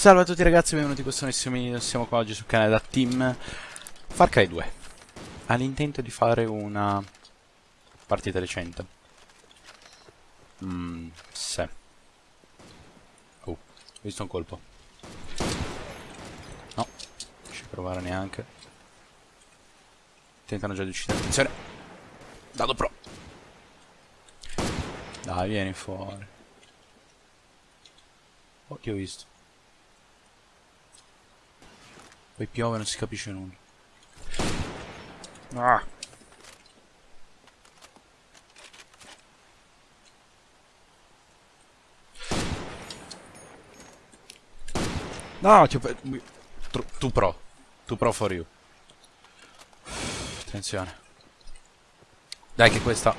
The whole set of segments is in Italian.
Salve a tutti ragazzi, benvenuti in questo nuovissimo video, siamo qua oggi sul canale da Team Far Cry 2 Ha l'intento di fare una partita recente. Mmm, se Oh, ho visto un colpo. No, non ci provare neanche. Tentano già di uccidere, attenzione. Dado pro. Dai, vieni fuori. Oh, ti ho visto poi piove non si capisce nulla. Ah. No, ti tu, tu pro. Tu pro for you. Attenzione. Dai che questa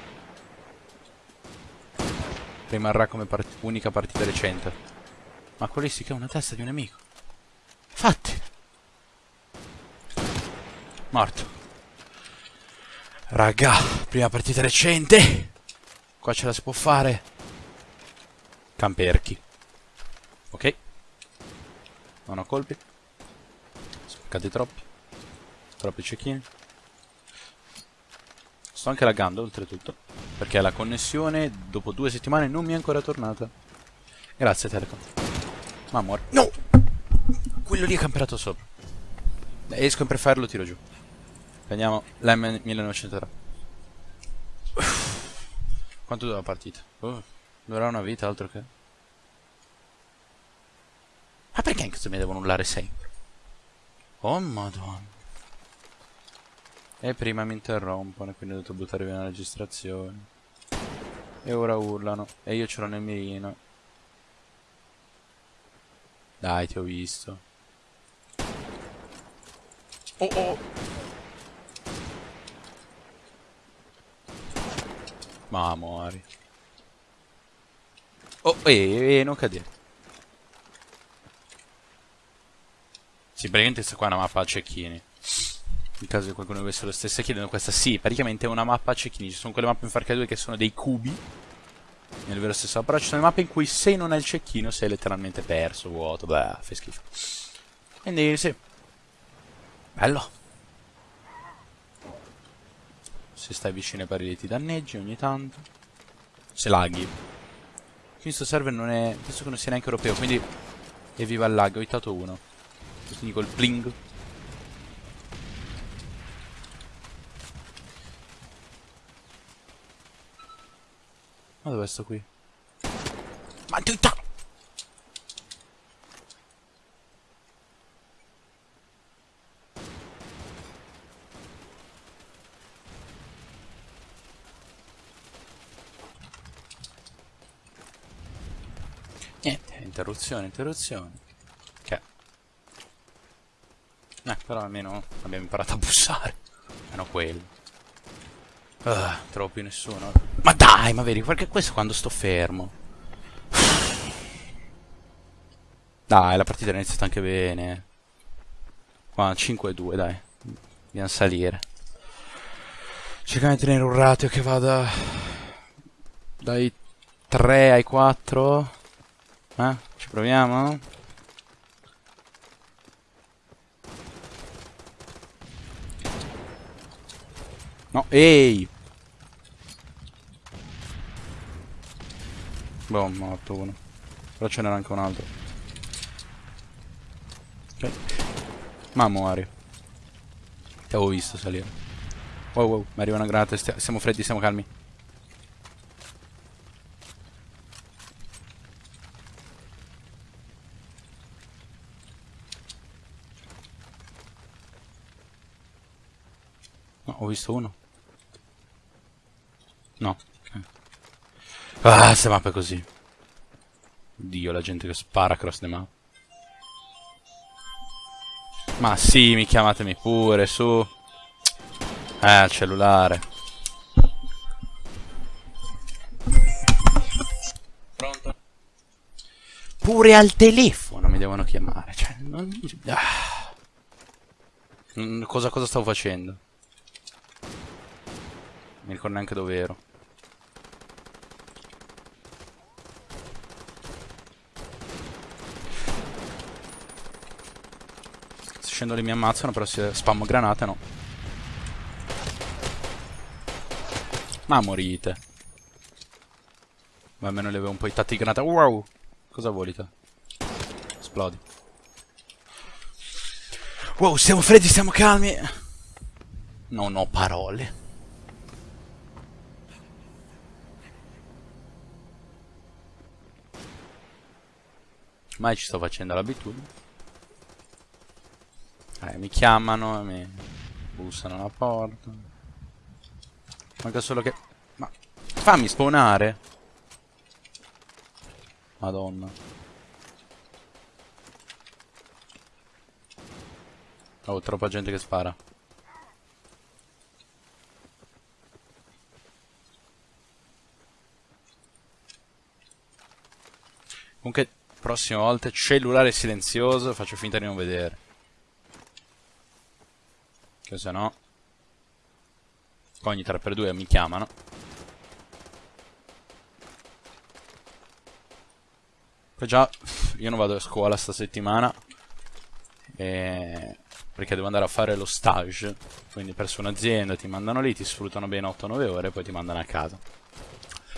rimarrà come part unica partita recente. Ma quelli sì che è una testa di un nemico. Fatti. Morto. Raga, prima partita recente. Qua ce la si può fare. Camperchi. Ok. Non ho colpi. Spaccati troppi. Troppi cecchini. Sto anche laggando, oltretutto. Perché la connessione, dopo due settimane, non mi è ancora tornata. Grazie, Telecom. Ma muore. No! Quello lì è camperato sopra. Esco in preferire lo tiro giù. Prendiamo l'M1903. Quanto dura la partita? Oh, durerà una vita, altro che... Ma perché in questo mi devono urlare sempre? Oh madonna. E prima mi interrompono, quindi ho dovuto buttare via la registrazione. E ora urlano. E io ce l'ho nel mirino. Dai, ti ho visto. Oh oh! Ma muori. Oh, eh, eh, non cadere. Sì, praticamente questa qua è una mappa a cecchini. In caso di qualcuno avesse lo stesso chiedendo questa, sì, praticamente è una mappa a cecchini. Ci sono quelle mappe in Far Cry 2 che sono dei cubi. Nel vero senso, però ci sono le mappe in cui se non hai il cecchino sei letteralmente perso, vuoto, beh, fai schifo. Quindi, sì. Bello. Se stai vicino ai barili ti danneggi ogni tanto. Se laghi. Questo server non è... Penso che non sia neanche europeo, quindi... Evviva il lag, ho hittato uno. Quindi col pling. Ma dove sto qui? Ma ti! Niente, interruzione, interruzione. Che? Eh, però almeno abbiamo imparato a bussare. Meno quello. Uh, trovo più nessuno. Ma dai, ma vedi, perché questo quando sto fermo. Dai, la partita è iniziata anche bene. Qua, 5-2, dai. Dobbiamo salire. Cerchiamo di tenere un ratio che vada dai 3 ai 4. Eh? Proviamo? No, ehi! Boh, morto uno. Però ce n'era anche un altro. Ok. Ma muori. Ti avevo visto salire. Wow, wow, mi arriva una granata. Siamo freddi, siamo calmi. Ho visto uno. No. Okay. Ah, queste mappe così. Dio, la gente che spara cross the map. Ma sì, mi chiamatemi pure, su. Eh, al cellulare. Pronto? Pure al telefono mi devono chiamare. Cioè, non... Ah. Cosa, cosa stavo facendo? Mi ricordo neanche dove ero. scendo mi ammazzano, però se spammo granate no. Ma morite. Ma almeno le avevo un po' i tatti di granata. Wow! Cosa vuoi te? Esplodi. Wow, stiamo freddi, stiamo calmi. Non ho parole. Mai ci sto facendo l'abitudine. Eh, mi chiamano, mi bussano alla porta. Manca solo che... Ma... Fammi spawnare! Madonna. Oh, troppa gente che spara. Comunque, prossime volte, cellulare silenzioso, faccio finta di non vedere. Che se no... Ogni 3x2 mi chiamano. Poi già, io non vado a scuola sta settimana. E... Perché devo andare a fare lo stage. Quindi presso un'azienda ti mandano lì, ti sfruttano bene 8-9 ore e poi ti mandano a casa.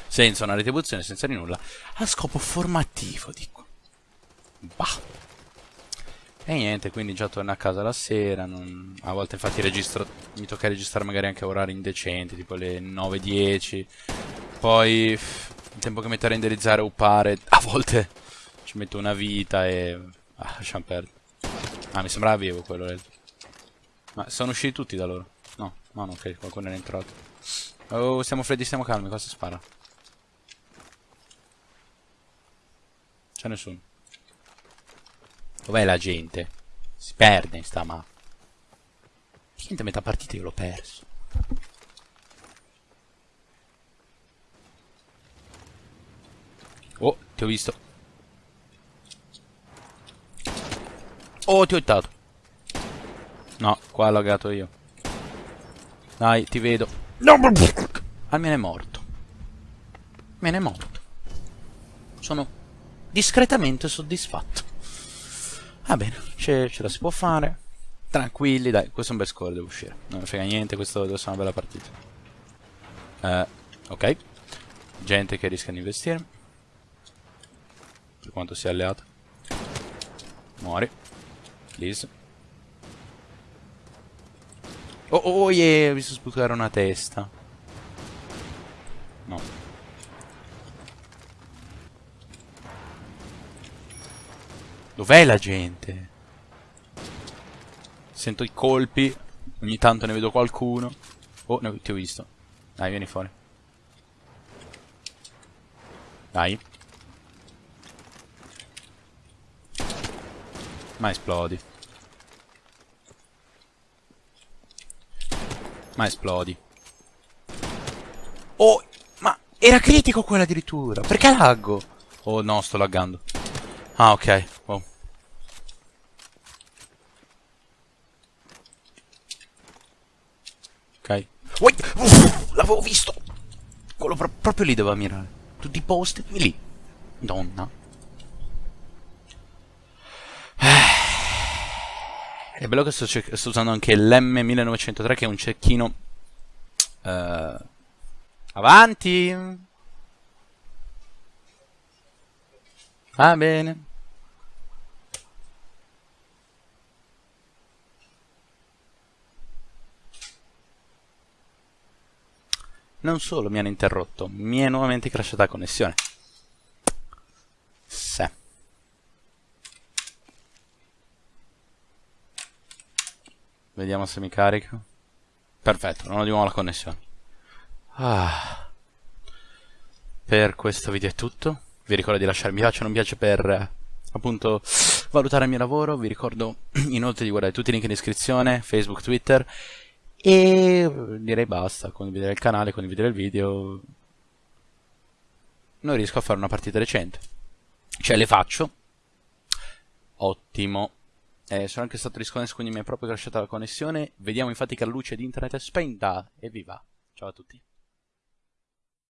Senza una retribuzione, senza di nulla. A scopo formativo, dico. Bah. E niente, quindi già torno a casa la sera, non... a volte infatti registro, mi tocca registrare magari anche a orari indecenti, tipo le 9-10, poi il tempo che metto a renderizzare o upare, a volte ci metto una vita e... Ah, lasciamo perdere. Ah, mi sembrava vivo quello. Eh. Ma sono usciti tutti da loro? No, no, no, ok, qualcuno è entrato. Oh, siamo freddi, stiamo calmi, cosa spara? C'è nessuno. Dov'è la gente? Si perde in sta mappa. Niente, metà partita io l'ho perso. Oh, ti ho visto. Oh, ti ho hittato. No, qua ho lagato io. Dai, ti vedo. No, almeno è morto. Me è morto. Sono discretamente soddisfatto. Va bene, ce, ce la si può fare. Tranquilli, dai, questo è un bel score, devo uscire. Non mi frega niente, questo deve essere una bella partita. Uh, ok. Gente che rischia di investire. Per quanto sia alleata. Muori. Please. Oh, oh, yeah, ho visto sputare una testa. Dov'è la gente? Sento i colpi. Ogni tanto ne vedo qualcuno. Oh, ne ti ho visto. Dai, vieni fuori. Dai. Ma esplodi. Ma esplodi. Oh, ma era critico quello addirittura. Perché laggo? Oh no, sto laggando. Ah, ok. Oh. Ok. Ui! L'avevo visto! Quello pro proprio lì doveva mirare. Tutti i posti lì. Donna. È bello che sto, sto usando anche l'M1903 che è un cecchino... Uh, avanti! Va bene. Non solo mi hanno interrotto, mi è nuovamente crashata la connessione. Sì. Vediamo se mi carica. Perfetto, non ho di nuovo la connessione. Ah. Per questo video è tutto. Vi ricordo di lasciare mi piace o non piace per appunto valutare il mio lavoro. Vi ricordo inoltre di guardare tutti i link in descrizione, Facebook, Twitter. E direi basta, condividere il canale, condividere il video. Non riesco a fare una partita recente. Cioè le faccio. Ottimo. Eh, sono anche stato risconnesso, quindi mi è proprio crashata la connessione. Vediamo infatti che la luce di internet è spenta. Evviva. Ciao a tutti.